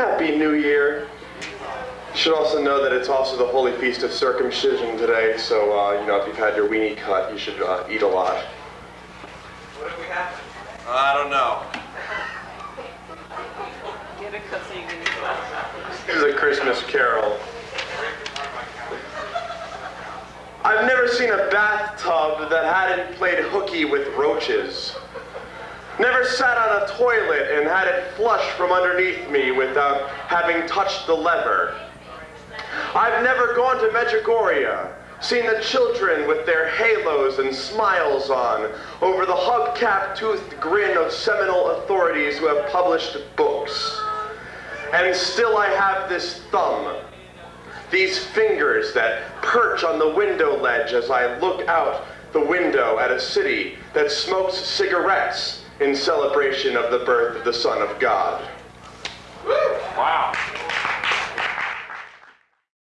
Happy New Year. You should also know that it's also the holy feast of circumcision today, so, uh, you know, if you've had your weenie cut, you should uh, eat a lot. What if we have? I don't know. Get a cut so you can use that. This is a Christmas carol. I've never seen a bathtub that hadn't played hooky with roaches. Never sat on a toilet and had it flush from underneath me without having touched the lever. I've never gone to Medjugorje, seen the children with their halos and smiles on over the hubcap toothed grin of seminal authorities who have published books. And still I have this thumb, these fingers that perch on the window ledge as I look out the window at a city that smokes cigarettes in celebration of the birth of the Son of God.